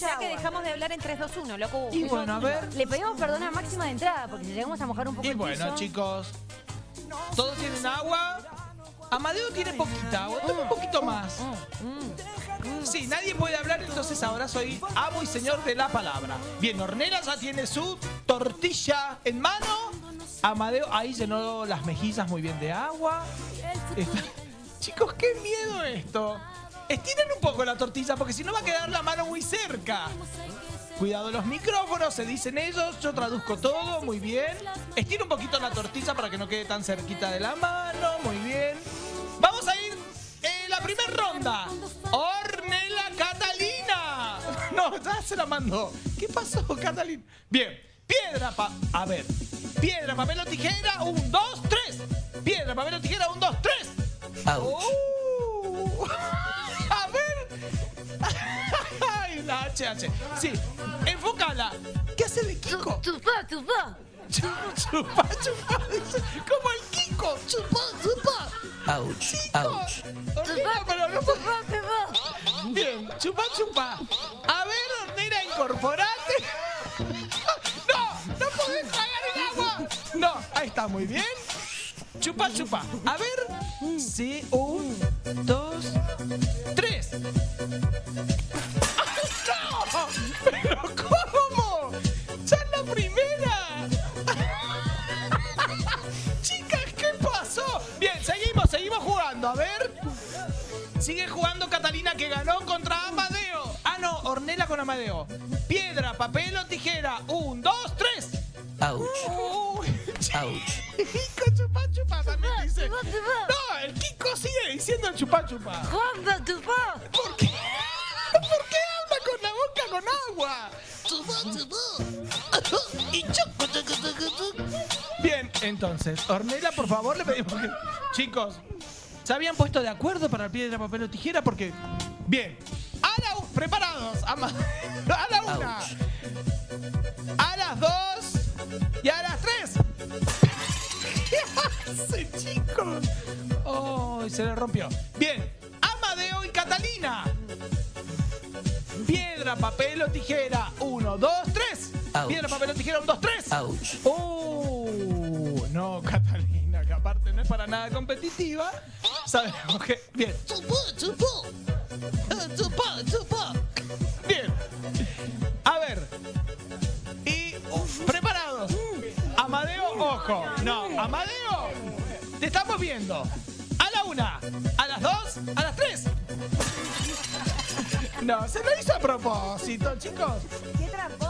sea que dejamos de hablar en 3, 2, 1, loco. Y bueno, a ver. Le pedimos perdón a máxima de entrada, porque si llegamos a mojar un poco Y el bueno, piso- chicos. Todos tienen agua. Amadeo tiene poquita agua. Toma un poquito más. Sí, nadie puede hablar, entonces ahora soy amo y señor de la palabra. Bien, Ornella ya tiene su tortilla en mano. Amadeo ahí llenó las mejillas muy bien de agua. Está- Chicos, qué miedo esto. Estiren un poco la tortilla porque si no va a quedar la mano muy cerca. Cuidado los micrófonos, se dicen ellos, yo traduzco todo, muy bien. Estira un poquito la tortilla para que no quede tan cerquita de la mano, muy bien. Vamos a ir en la primera ronda. Ornella Catalina. No, ya se la mandó. ¿Qué pasó, Catalina? Bien, piedra, pa... A ver. Piedra, papel o tijera, un, dos, tres. HH. Sí, enfócala. ¿Qué hace el Kiko? Chupá, chupá. Chupa, chupa. dice, Como el Kiko. Chupa, chupa. Ouch, Chicos. Ornella, pero no puedo- Chupá, chupá. Bien, chupa, chupa. A ver, Ornera, incorporate. No, no podés tragar el agua. No, ahí está, muy bien. Chupa, chupa. A ver. Sí, un, jugando. A ver. Sigue jugando Catalina que ganó contra Amadeo. Ah, no, Ornella con Amadeo. Piedra, papel o tijera. Un, dos, tres. ouch, ouch. Kiko chupa chupa también dice. chupá, chupá. No, el Kiko sigue diciendo el chupa chupa. Juanpa, chupá. ¿Por qué? ¿Por qué habla con la boca con agua? Y chupa, chupa, chupa, chupa. Bien, entonces, Ornella, por favor, le pedimos que... Chicos, ¿se habían puesto de acuerdo para piedra, papel o tijera? Porque... Bien, a la... Preparados, ama- a la una, a las dos y a las tres. ¿Qué hace, chicos? Oh, se le rompió. Bien, Amadeo y Catalina. Piedra, papel o tijera. Uno, dos, tres. Ouch. Piedra, papel o tijera. Un, dos, tres. Ouch. Oh, no, Catalina, que aparte no es para nada competitiva. Sabemos que. Bien. Chupó, chupó. Chupó, chupó. Bien. A ver. Y. preparados. Amadeo, ojo. No, Amadeo. Te estamos viendo. A la una, a las dos, a las tres. No, se lo hizo a propósito, chicos. Qué trampón.